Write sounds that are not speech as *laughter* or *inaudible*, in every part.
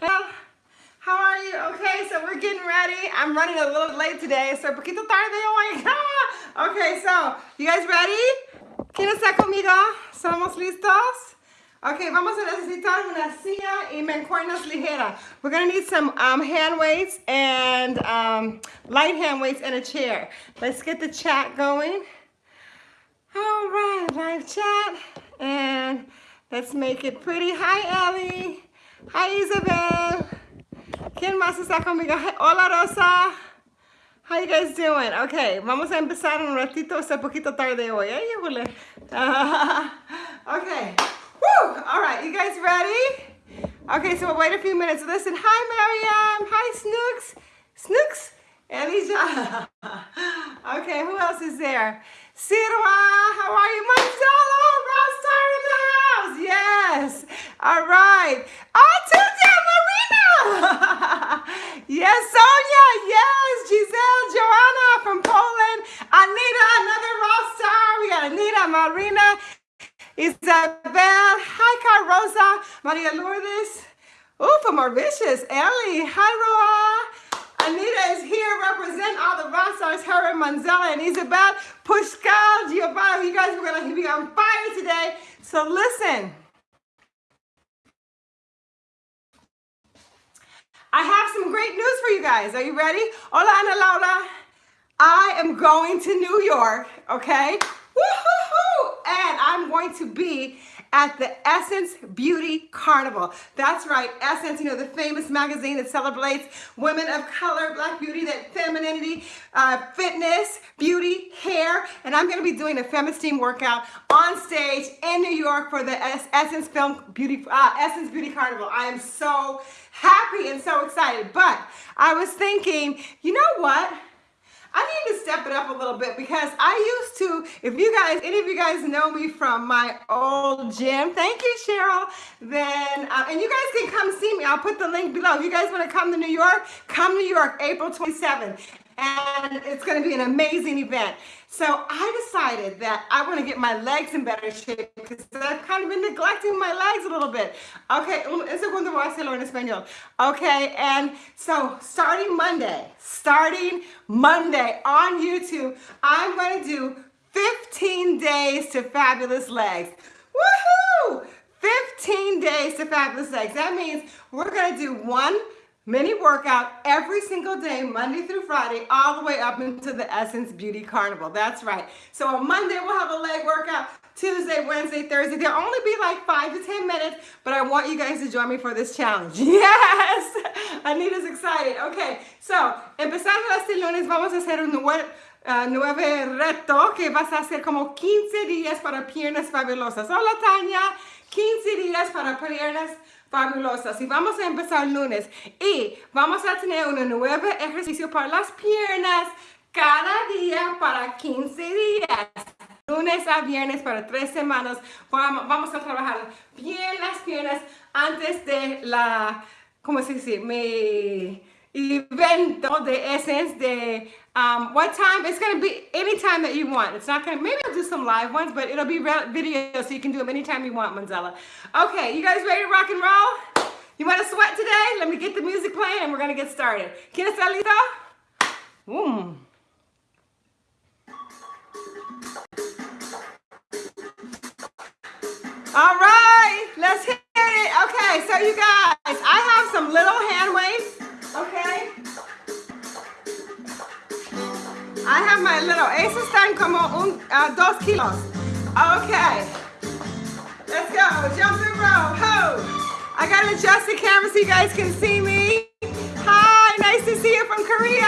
Hello. How are you? Okay, so we're getting ready. I'm running a little late today, so poquito tarde hoy. *laughs* okay, so you guys ready? ¿Quién está conmigo? ¿Somos listos? Okay, vamos a necesitar una silla y mancuernas ligera. We're gonna need some um, hand weights and um, light hand weights and a chair. Let's get the chat going. All right, live chat. And let's make it pretty. Hi, Ellie. Hi, Isabel. ¿Quién más está conmigo? Hola, Rosa. How you guys doing? Okay, vamos a empezar un ratito. Está un poquito tarde hoy. ¿eh? *laughs* okay. Woo! All right, you guys ready? Okay, so we'll wait a few minutes. Listen, hi, Mariam. Hi, Snooks. Snooks. Elijah. *laughs* okay, who else is there? Sirwa, how are you? Marcelo, Yes. All right. Tuesday, Marina. *laughs* yes, Sonia. Yes, Giselle, Joanna from Poland. Anita, another Rockstar. We got Anita, Marina, Isabel. Hi, Carosa. Maria Lourdes. Oh, from Mauritius. Ellie. Hi, Roa. Anita is here represent all the her and Manzella and Isabel, Pushkal, Giovanni. You guys are going to be on fire today. So listen. I have some great news for you guys. Are you ready? Hola, Ana Laura. I am going to New York, okay? Woo-hoo-hoo! And I'm going to be at the Essence Beauty Carnival. That's right, Essence, you know, the famous magazine that celebrates women of color, black beauty, that femininity, uh, fitness, beauty, hair, and I'm gonna be doing a FemiSteam workout on stage in New York for the Essence Film Beauty, uh, Essence Beauty Carnival. I am so happy and so excited, but I was thinking, you know what? I need to step it up a little bit because I used to, if you guys, any of you guys know me from my old gym, thank you, Cheryl, then, uh, and you guys can come see me. I'll put the link below. If you guys want to come to New York, come to New York, April 27th and it's going to be an amazing event. So I decided that I want to get my legs in better shape because I've kind of been neglecting my legs a little bit. Okay, un segundo voy a hacerlo en español. Okay, and so starting Monday, starting Monday on YouTube, I'm going to do 15 days to fabulous legs. Woohoo! 15 days to fabulous legs. That means we're going to do one mini workout every single day, Monday through Friday, all the way up into the Essence Beauty Carnival. That's right. So on Monday, we'll have a leg workout. Tuesday, Wednesday, Thursday. They'll only be like five to 10 minutes, but I want you guys to join me for this challenge. *laughs* Yes! Anita's excited. Okay, so, empezando este lunes, vamos a hacer un nuevo, uh, nuevo reto que vas a hacer como 15 días para piernas fabulosas. Hola, Tania. 15 días para piernas y vamos a empezar lunes. Y vamos a tener un nuevo ejercicio para las piernas cada día para 15 días. Lunes a viernes para tres semanas. Vamos a trabajar bien las piernas antes de la ¿cómo se dice? Mi evento the Essence de um, what time? It's going to be anytime that you want. It's not going to, maybe I'll do some live ones, but it'll be video so you can do them anytime you want, Manzella. Okay, you guys ready to rock and roll? You want to sweat today? Let me get the music playing and we're going to get started. ¿Quién está listo? Mm. All right, let's hit it. Okay, so you guys, I have some little hand weights, okay? I have my little, esos están como un, uh, dos kilos. Okay, let's go, jump and roll, ho! I gotta adjust the camera so you guys can see me. Hi, nice to see you from Korea.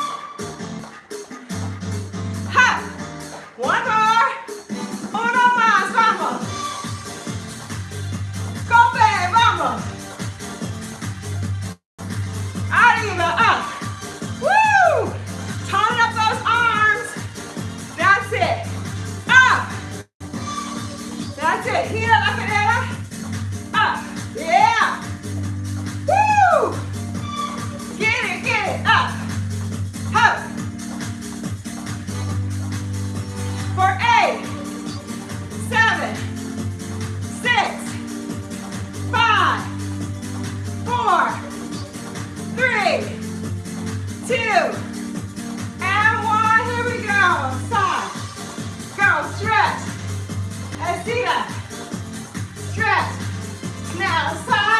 stretch. Now.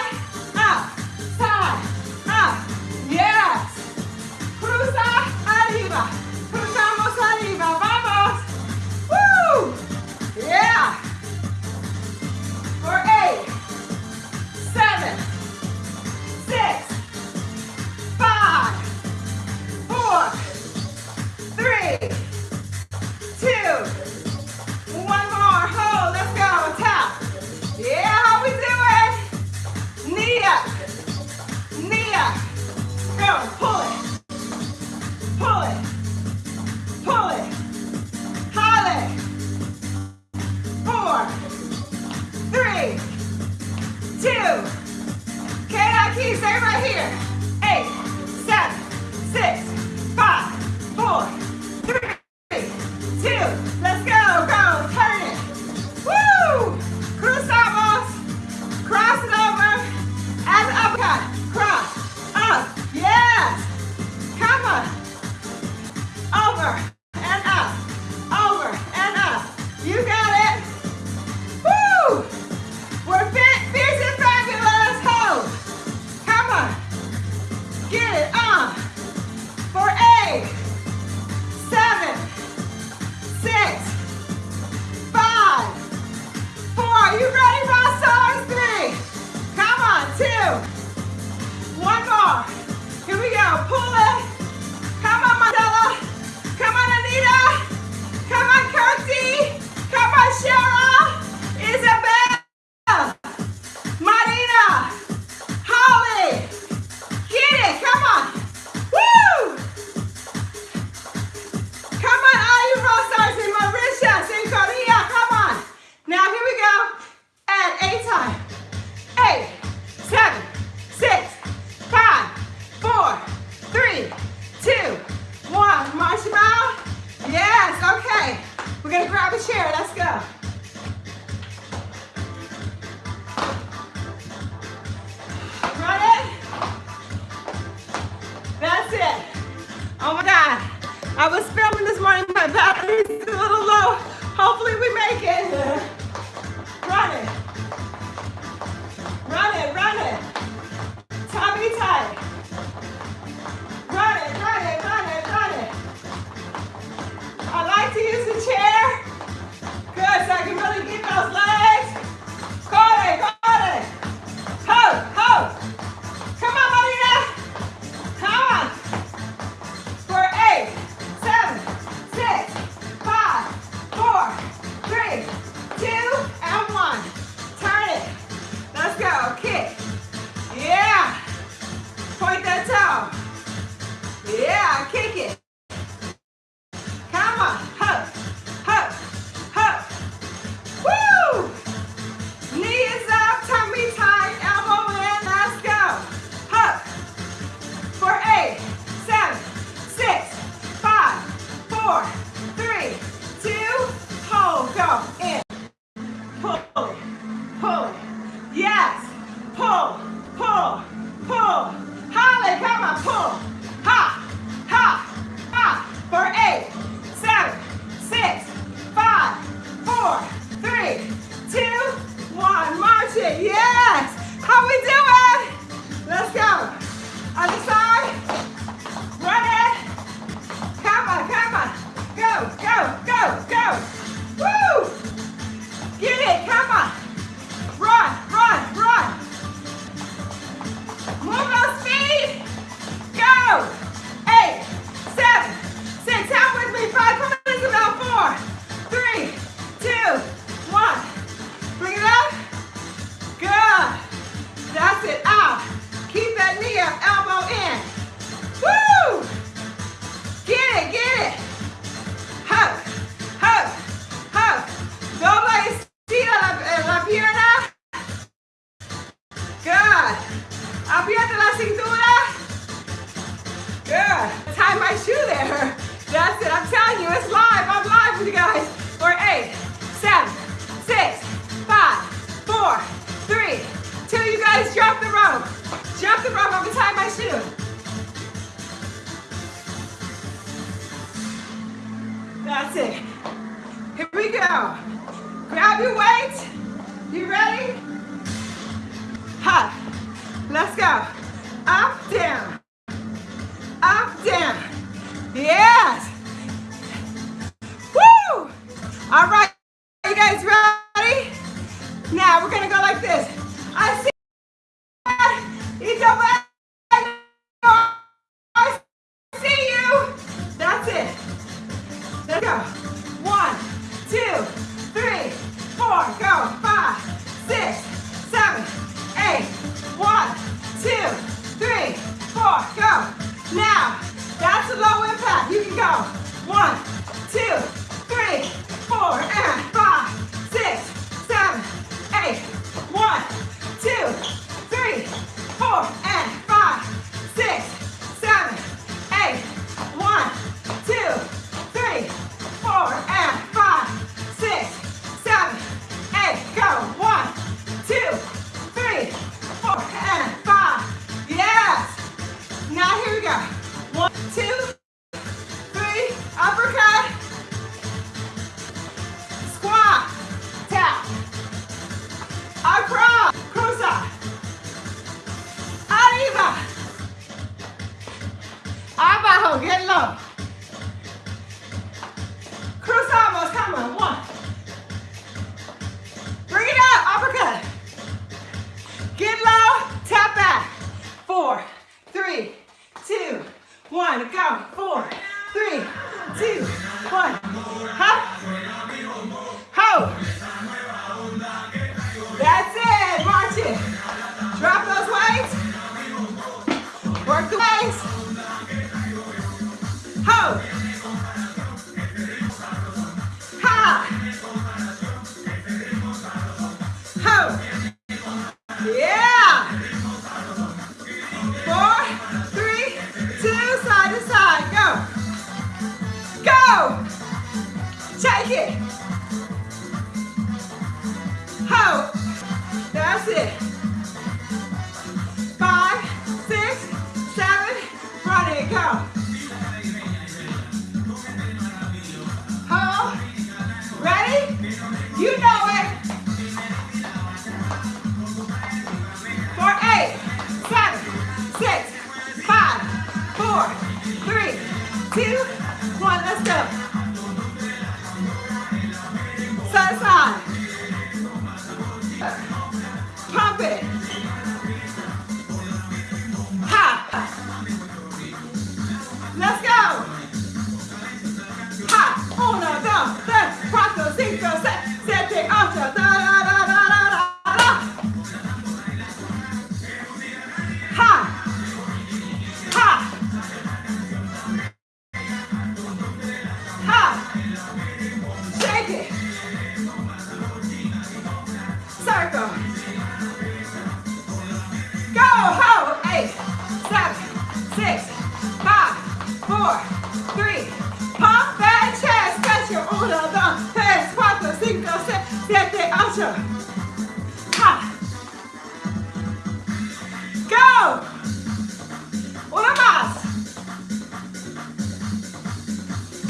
It.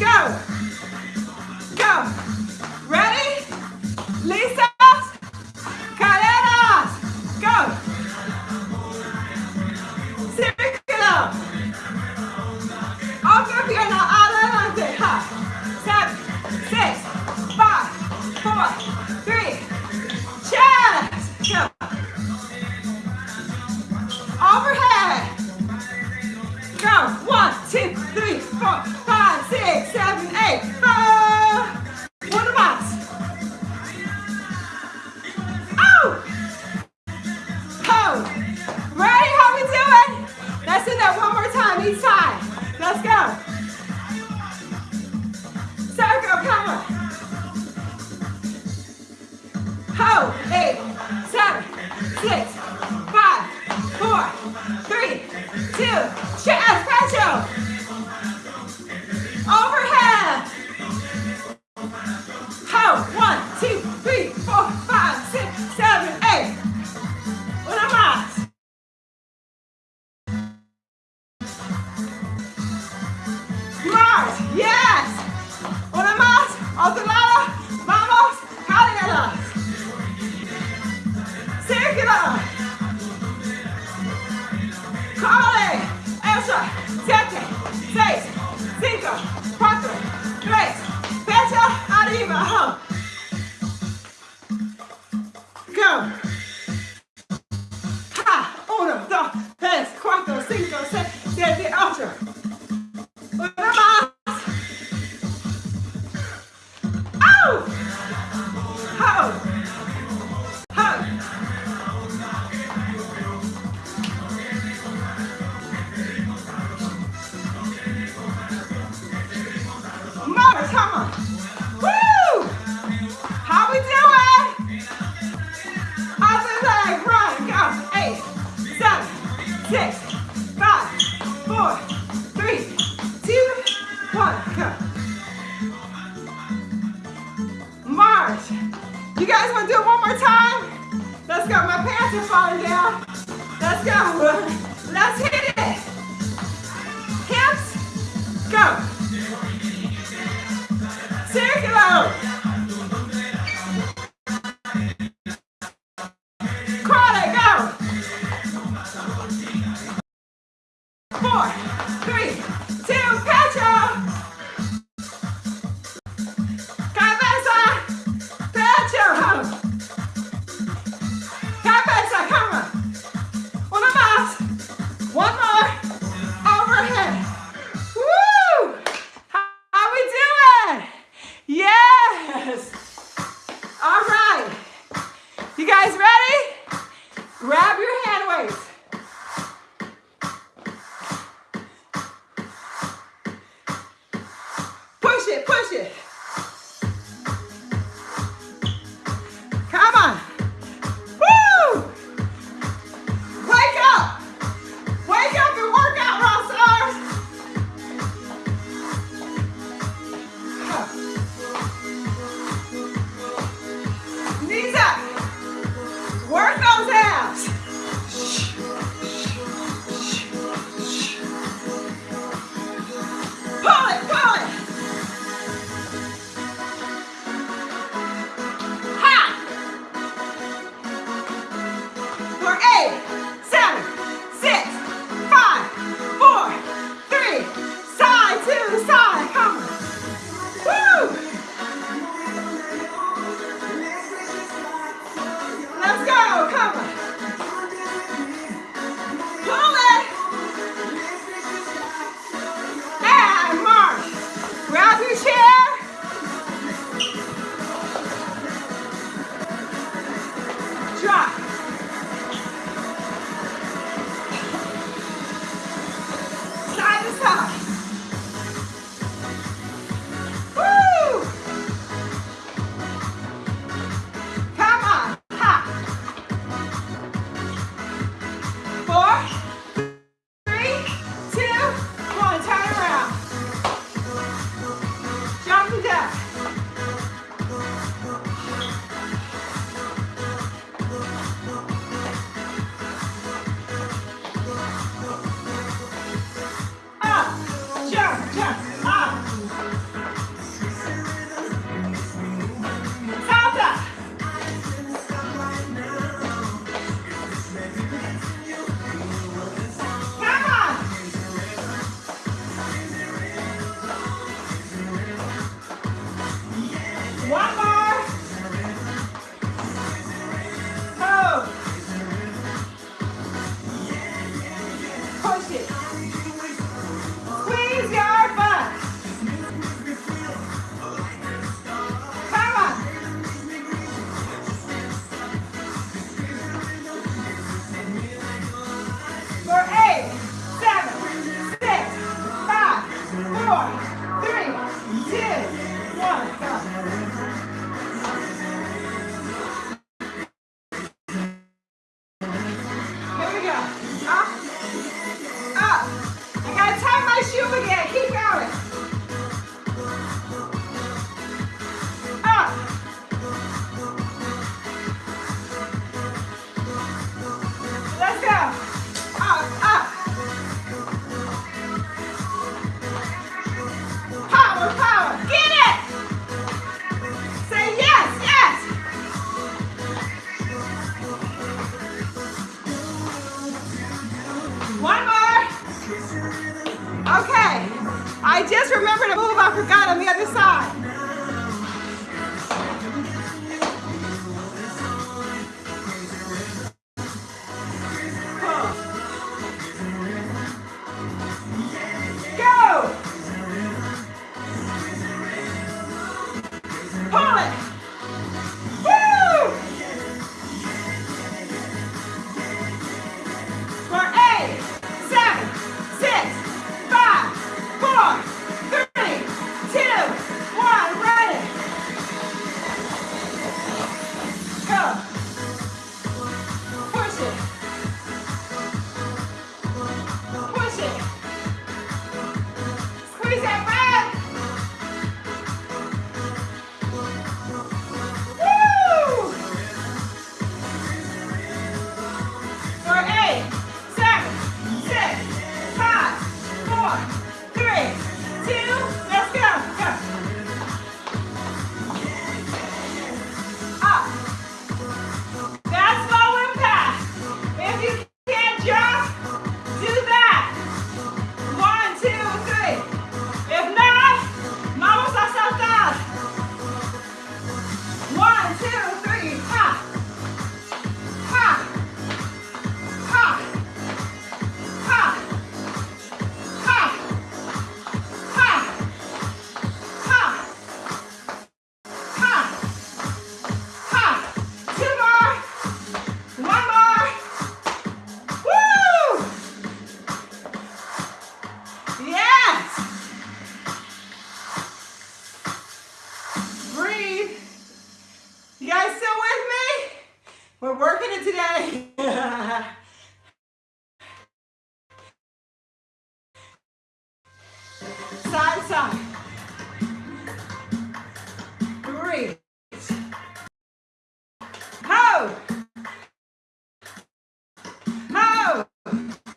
Go. Go. Ready? Listas. Six, you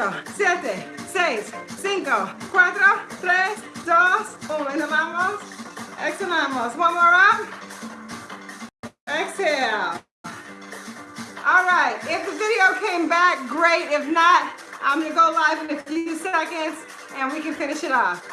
8, 7, 6, 5, 4, 3, 2, 1. Inhalamos, exhalamos. One more. Exhale. All right, if the video came back, great. If not, I'm gonna go live in a few seconds and we can finish it off.